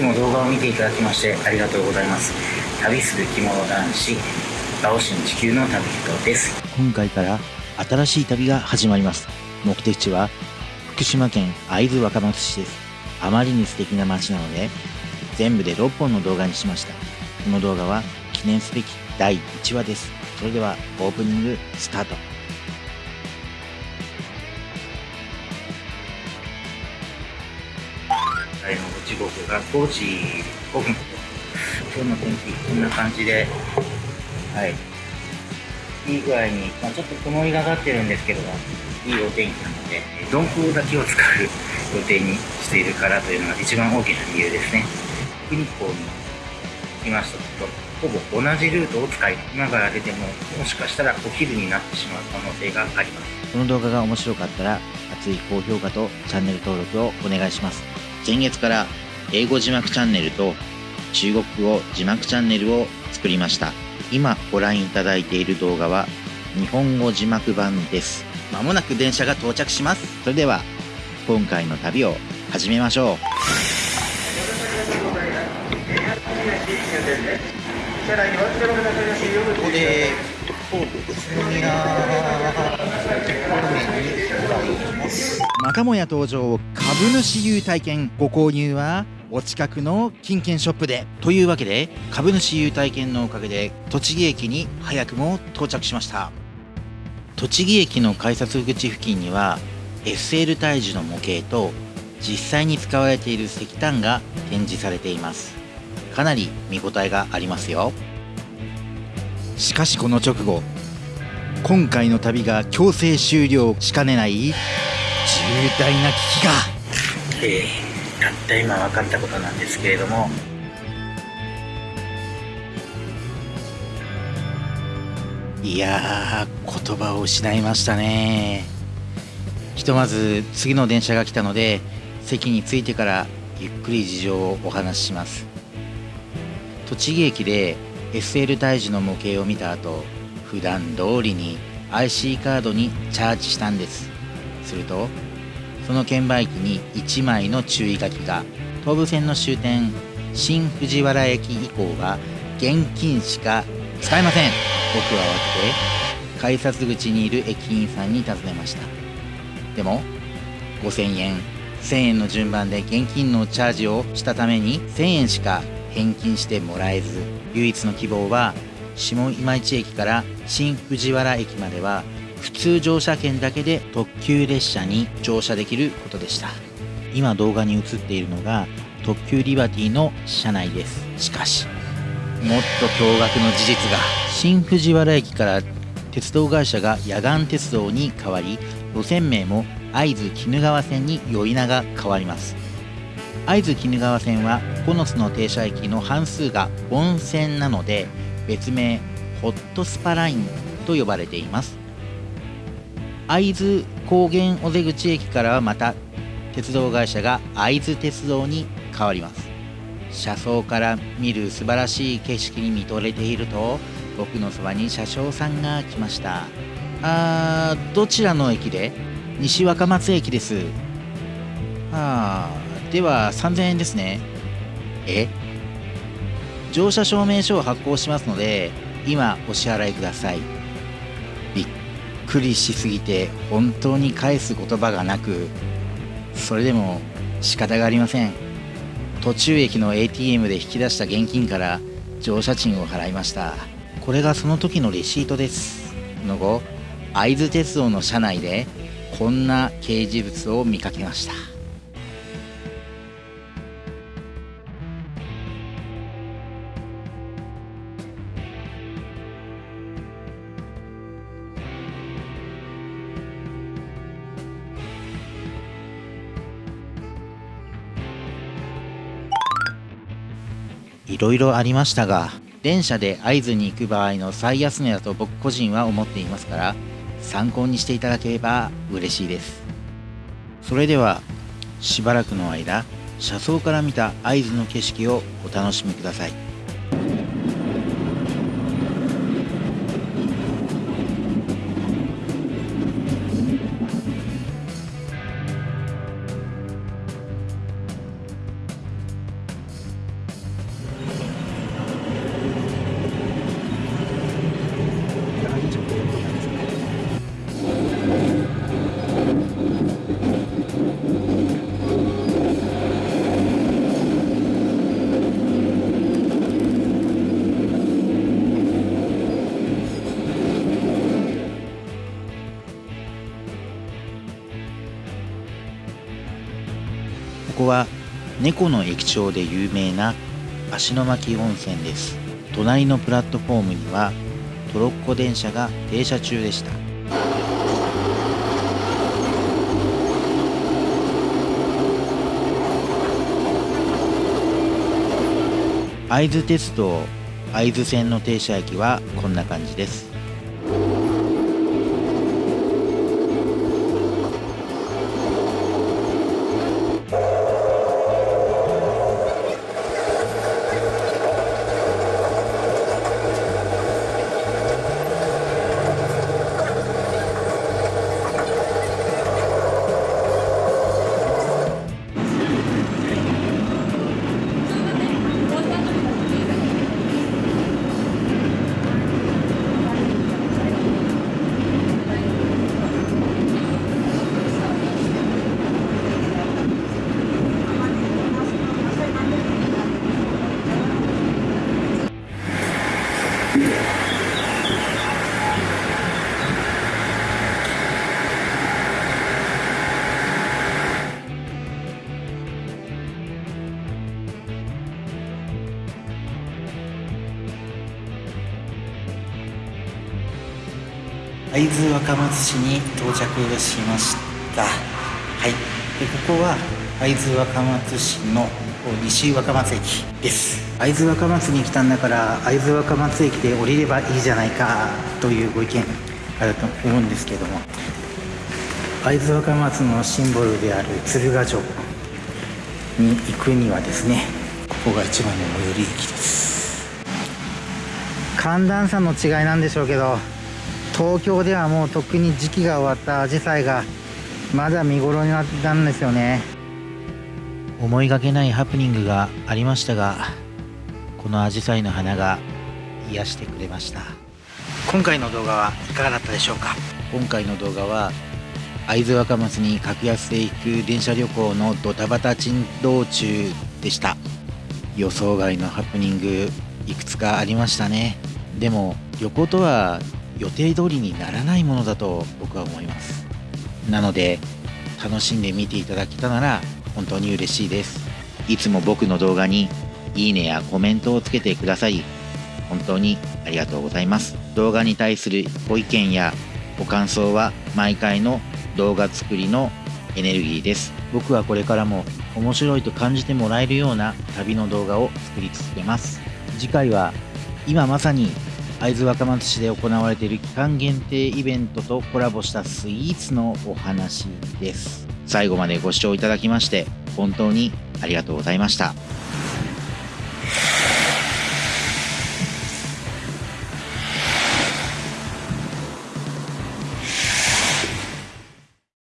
つも動画を見ていただきましてありがとうございます。旅する着物男子ラオシン地球の旅人です。今回から新しい旅が始まります。目的地は福島県会津若松市です。あまりに素敵な街なので全部で6本の動画にしました。この動画は記念すべき第1話です。それではオープニングスタート。時刻が5時5分今日の天気こんな感じではい。いい具合に、まあ、ちょっと曇りがかってるんですけどもいいお天気なので鈍行だけを使う予定にしているからというのが一番大きな理由ですね。日光に来ましたとほぼ同じルートを使い今から出てももしかしたらお昼になってしまう可能性があります。この動画が面白かったら熱い高評価とチャンネル登録をお願いします。前月から英語字幕チャンネルと中国語字幕チャンネルを作りました。今ご覧いただいている動画は日本語字幕版です。まもなく電車が到着します。それでは今回の旅を始めましょう。ここでまたもや登場株主優待券ご購入はお近くの金券ショップでというわけで株主優待券のおかげで栃木駅に早くも到着しました。栃木駅の改札口付近には SL 体樹の模型と実際に使われている石炭が展示されています。かなり見応えがありますよ。しかしこの直後今回の旅が強制終了しかねない重大な危機が。えー、たった今分かったことなんですけれども。いやー言葉を失いましたね。ひとまず次の電車が来たので席に着いてからゆっくり事情をお話しします。栃木駅で SL 大樹の模型を見た後普段通りに IC カードにチャージしたんです。するとその券売機に1枚の注意書きが東武線の終点新藤原駅以降は現金しか使えません。僕は慌てて改札口にいる駅員さんに尋ねました。でも5000円1000円の順番で現金のチャージをしたために1000円しか返金してもらえず唯一の希望は下今市駅から新藤原駅までは普通乗車券だけで特急列車に乗車できることでした。今動画に映っているのが特急リバティの車内です。しかしもっと驚愕の事実が。新藤原駅から鉄道会社が野岩鉄道に変わり路線名も会津鬼怒川線に呼び名が変わります。会津鬼怒川線は9つの停車駅の半数が温泉なので別名ホットスパラインと呼ばれています。会津高原尾瀬口駅からはまた鉄道会社が会津鉄道に変わります。車窓から見る素晴らしい景色に見とれていると僕のそばに車掌さんが来ました。あーどちらの駅で？西若松駅です。ああでは3000円ですね。え？乗車証明書を発行しますので今お支払いください。くりしすぎて本当に返す言葉がなくそれでも仕方がありません。途中駅の ATM で引き出した現金から乗車賃を払いました。これがその時のレシートです。の後会津鉄道の車内でこんな掲示物を見かけました。いろいろありましたが電車で会津に行く場合の最安値だと僕個人は思っていますから参考にしていただければ嬉しいです。それではしばらくの間車窓から見た会津の景色をお楽しみください。ここは猫の駅長で有名な芦ノ牧温泉です。隣のプラットフォームにはトロッコ電車が停車中でした。会津鉄道会津線の停車駅はこんな感じです。会津若松市に到着しました。はい。でここは会津若松市の西若松駅です。会津若松に来たんだから会津若松駅で降りればいいじゃないかというご意見あると思うんですけども。会津若松のシンボルである鶴ヶ城に行くにはですねここが一番の最寄り駅です。寒暖差の違いなんでしょうけど東京ではもうとっくに時期が終わったアジサイがまだ見頃になったんですよね。思いがけないハプニングがありましたがこのアジサイの花が癒してくれました。今回の動画はいかがだったでしょうか？今回の動画は会津若松に格安で行く電車旅行のドタバタ珍道中でした。予想外のハプニングいくつかありましたね。でも旅行とは予定通りにならないものだと僕は思います。なので楽しんで見ていただけたなら本当に嬉しいです。いつも僕の動画にいいねやコメントをつけてください。本当にありがとうございます。動画に対するご意見やご感想は毎回の動画作りのエネルギーです。僕はこれからも面白いと感じてもらえるような旅の動画を作り続けます。次回は今まさに会津若松市で行われている期間限定イベントとコラボしたスイーツのお話です。最後までご視聴いただきまして本当にありがとうございました。